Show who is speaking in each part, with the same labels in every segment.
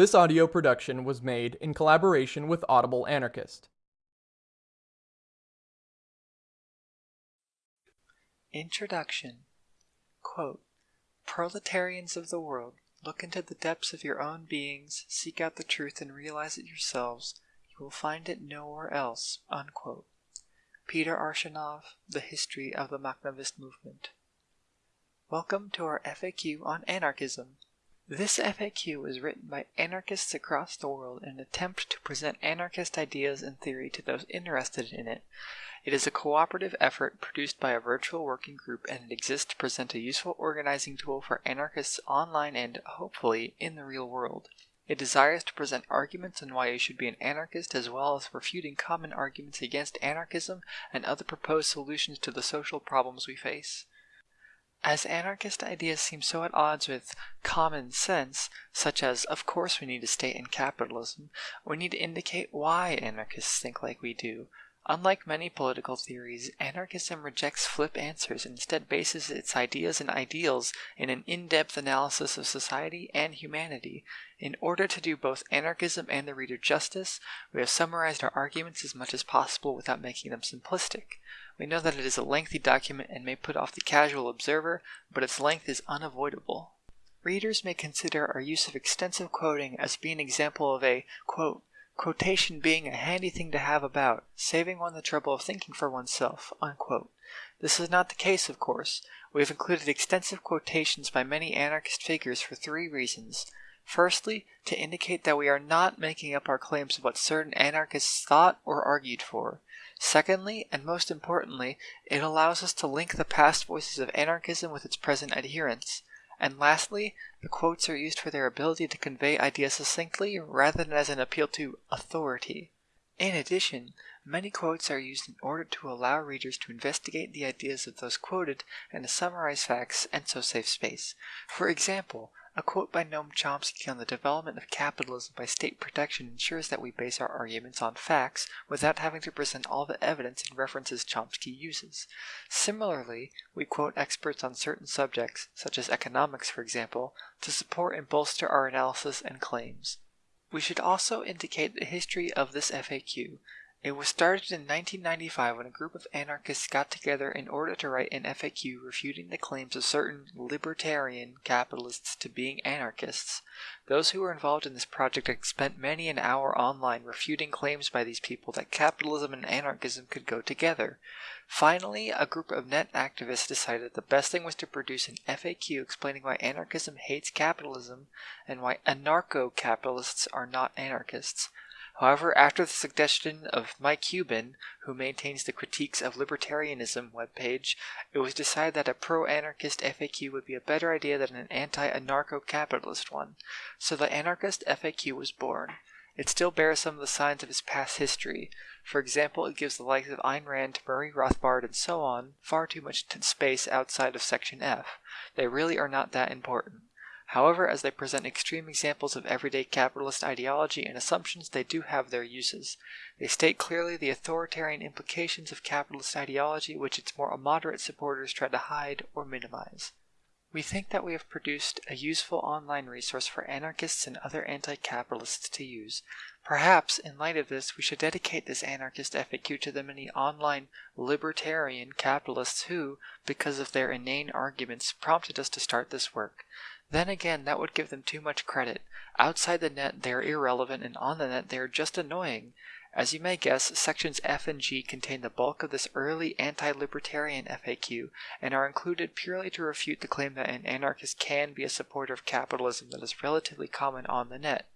Speaker 1: This audio production was made in collaboration with Audible Anarchist.
Speaker 2: Introduction Quote, Proletarians of the world, look into the depths of your own beings, seek out the truth, and realize it yourselves. You will find it nowhere else. Unquote. Peter Arshinov, The History of the Makhnovist Movement. Welcome to our FAQ on anarchism. This FAQ was written by anarchists across the world in an attempt to present anarchist ideas and theory to those interested in it. It is a cooperative effort produced by a virtual working group and it exists to present a useful organizing tool for anarchists online and, hopefully, in the real world. It desires to present arguments on why you should be an anarchist as well as refuting common arguments against anarchism and other proposed solutions to the social problems we face. As anarchist ideas seem so at odds with common sense, such as of course we need a state in capitalism, we need to indicate why anarchists think like we do. Unlike many political theories, anarchism rejects flip answers and instead bases its ideas and ideals in an in-depth analysis of society and humanity. In order to do both anarchism and the reader justice, we have summarized our arguments as much as possible without making them simplistic. We know that it is a lengthy document and may put off the casual observer, but its length is unavoidable. Readers may consider our use of extensive quoting as being an example of a, quote, quotation being a handy thing to have about, saving one the trouble of thinking for oneself, unquote. This is not the case, of course. We have included extensive quotations by many anarchist figures for three reasons. Firstly, to indicate that we are not making up our claims of what certain anarchists thought or argued for. Secondly, and most importantly, it allows us to link the past voices of anarchism with its present adherents. And lastly, the quotes are used for their ability to convey ideas succinctly rather than as an appeal to authority. In addition, many quotes are used in order to allow readers to investigate the ideas of those quoted and to summarize facts and so save space. For example, a quote by Noam Chomsky on the development of capitalism by state protection ensures that we base our arguments on facts without having to present all the evidence and references Chomsky uses. Similarly, we quote experts on certain subjects, such as economics for example, to support and bolster our analysis and claims. We should also indicate the history of this FAQ. It was started in 1995 when a group of anarchists got together in order to write an FAQ refuting the claims of certain libertarian capitalists to being anarchists. Those who were involved in this project had spent many an hour online refuting claims by these people that capitalism and anarchism could go together. Finally, a group of net activists decided the best thing was to produce an FAQ explaining why anarchism hates capitalism and why anarcho capitalists are not anarchists. However, after the suggestion of Mike Huben, who maintains the Critiques of Libertarianism webpage, it was decided that a pro-anarchist FAQ would be a better idea than an anti-anarcho-capitalist one, so the anarchist FAQ was born. It still bears some of the signs of its past history. For example, it gives the likes of Ayn Rand, Murray Rothbard, and so on far too much space outside of Section F. They really are not that important. However, as they present extreme examples of everyday capitalist ideology and assumptions, they do have their uses. They state clearly the authoritarian implications of capitalist ideology, which its more moderate supporters try to hide or minimize. We think that we have produced a useful online resource for anarchists and other anti-capitalists to use. Perhaps, in light of this, we should dedicate this anarchist FAQ to the many online libertarian capitalists who, because of their inane arguments, prompted us to start this work. Then again, that would give them too much credit. Outside the net, they are irrelevant, and on the net, they are just annoying. As you may guess, sections F and G contain the bulk of this early anti-libertarian FAQ and are included purely to refute the claim that an anarchist can be a supporter of capitalism that is relatively common on the net.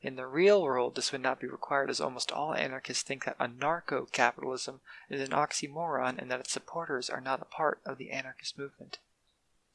Speaker 2: In the real world, this would not be required as almost all anarchists think that anarcho-capitalism is an oxymoron and that its supporters are not a part of the anarchist movement.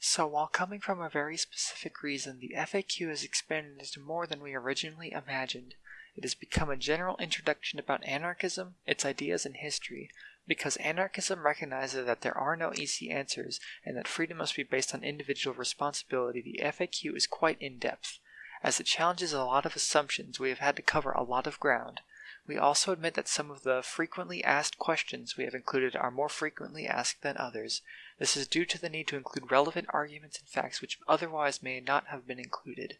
Speaker 2: So while coming from a very specific reason, the FAQ has expanded into more than we originally imagined. It has become a general introduction about anarchism, its ideas, and history, because anarchism recognizes that there are no easy answers and that freedom must be based on individual responsibility. The FAQ is quite in depth. As it challenges a lot of assumptions, we have had to cover a lot of ground. We also admit that some of the frequently asked questions we have included are more frequently asked than others. This is due to the need to include relevant arguments and facts which otherwise may not have been included.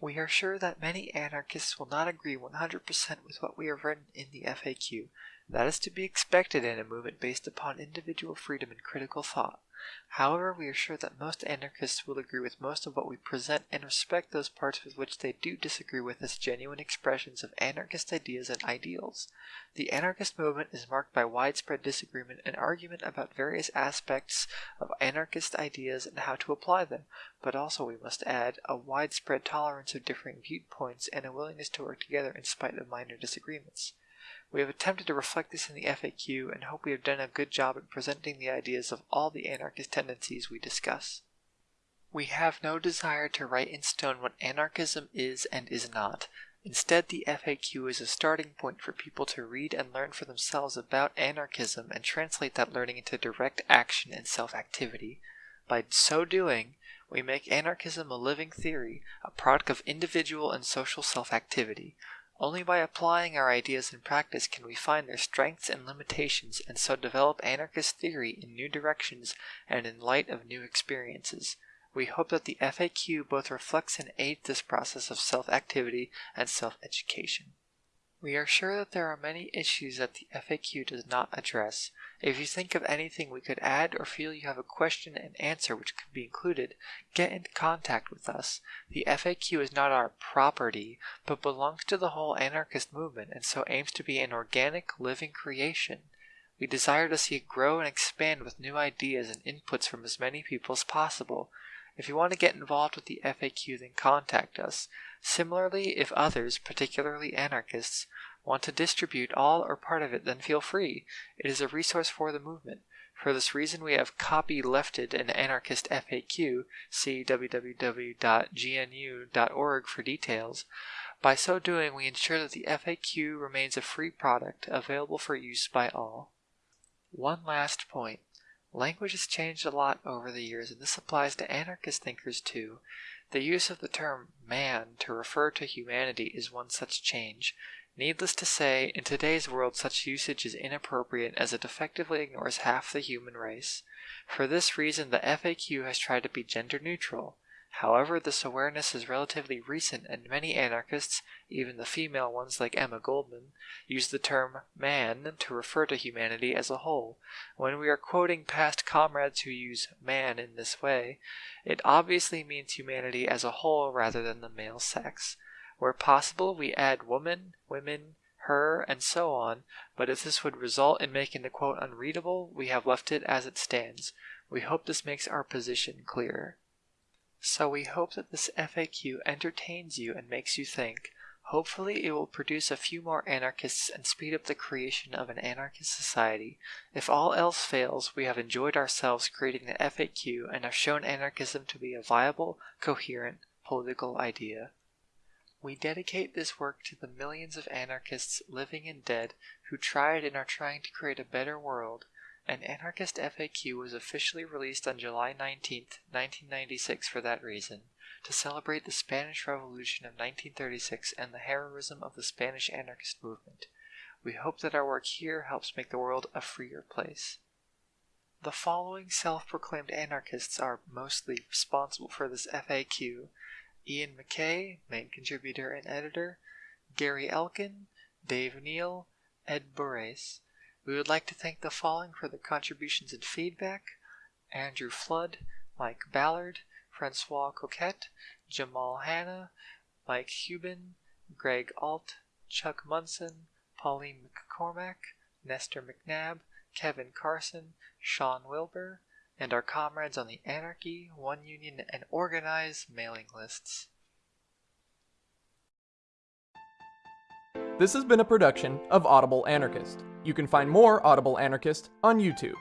Speaker 2: We are sure that many anarchists will not agree 100% with what we have written in the FAQ. That is to be expected in a movement based upon individual freedom and critical thought. However, we are sure that most anarchists will agree with most of what we present and respect those parts with which they do disagree with as genuine expressions of anarchist ideas and ideals. The anarchist movement is marked by widespread disagreement and argument about various aspects of anarchist ideas and how to apply them, but also, we must add, a widespread tolerance of differing viewpoints and a willingness to work together in spite of minor disagreements. We have attempted to reflect this in the FAQ and hope we have done a good job at presenting the ideas of all the anarchist tendencies we discuss. We have no desire to write in stone what anarchism is and is not. Instead, the FAQ is a starting point for people to read and learn for themselves about anarchism and translate that learning into direct action and self activity. By so doing, we make anarchism a living theory, a product of individual and social self activity. Only by applying our ideas in practice can we find their strengths and limitations and so develop anarchist theory in new directions and in light of new experiences. We hope that the FAQ both reflects and aids this process of self-activity and self-education. We are sure that there are many issues that the FAQ does not address. If you think of anything we could add or feel you have a question and answer which could be included, get in contact with us. The FAQ is not our property, but belongs to the whole anarchist movement and so aims to be an organic, living creation. We desire to see it grow and expand with new ideas and inputs from as many people as possible. If you want to get involved with the FAQ, then contact us. Similarly, if others, particularly anarchists, want to distribute all or part of it, then feel free. It is a resource for the movement. For this reason, we have copy lefted an anarchist FAQ. See www.gnu.org for details. By so doing, we ensure that the FAQ remains a free product available for use by all. One last point. Language has changed a lot over the years, and this applies to anarchist thinkers too. The use of the term man to refer to humanity is one such change. Needless to say, in today's world such usage is inappropriate as it effectively ignores half the human race. For this reason, the FAQ has tried to be gender neutral. However, this awareness is relatively recent and many anarchists, even the female ones like Emma Goldman, use the term man to refer to humanity as a whole. When we are quoting past comrades who use man in this way, it obviously means humanity as a whole rather than the male sex. Where possible, we add woman, women, her, and so on, but if this would result in making the quote unreadable, we have left it as it stands. We hope this makes our position clearer. So we hope that this FAQ entertains you and makes you think. Hopefully it will produce a few more anarchists and speed up the creation of an anarchist society. If all else fails, we have enjoyed ourselves creating the FAQ and have shown anarchism to be a viable, coherent, political idea. We dedicate this work to the millions of anarchists living and dead who tried and are trying to create a better world an anarchist FAQ was officially released on July 19, 1996 for that reason, to celebrate the Spanish Revolution of 1936 and the heroism of the Spanish anarchist movement. We hope that our work here helps make the world a freer place. The following self-proclaimed anarchists are mostly responsible for this FAQ. Iain McKay, main contributor and editor, Gary Elkin, Dave Neal, Ed Boraas. We would like to thank the following for their contributions and feedback Andrew Flood, Mike Ballard, Francois Coquet, Jamal Hannah, Mike Huben, Greg Alt, Chuck Munson, Pauline McCormack, Nestor McNab, Kevin Carson, Shawn Wilbur, and our comrades on the Anarchy, One Union, and Organize mailing lists.
Speaker 1: This has been a production of Audible Anarchist. You can find more Audible Anarchist on YouTube.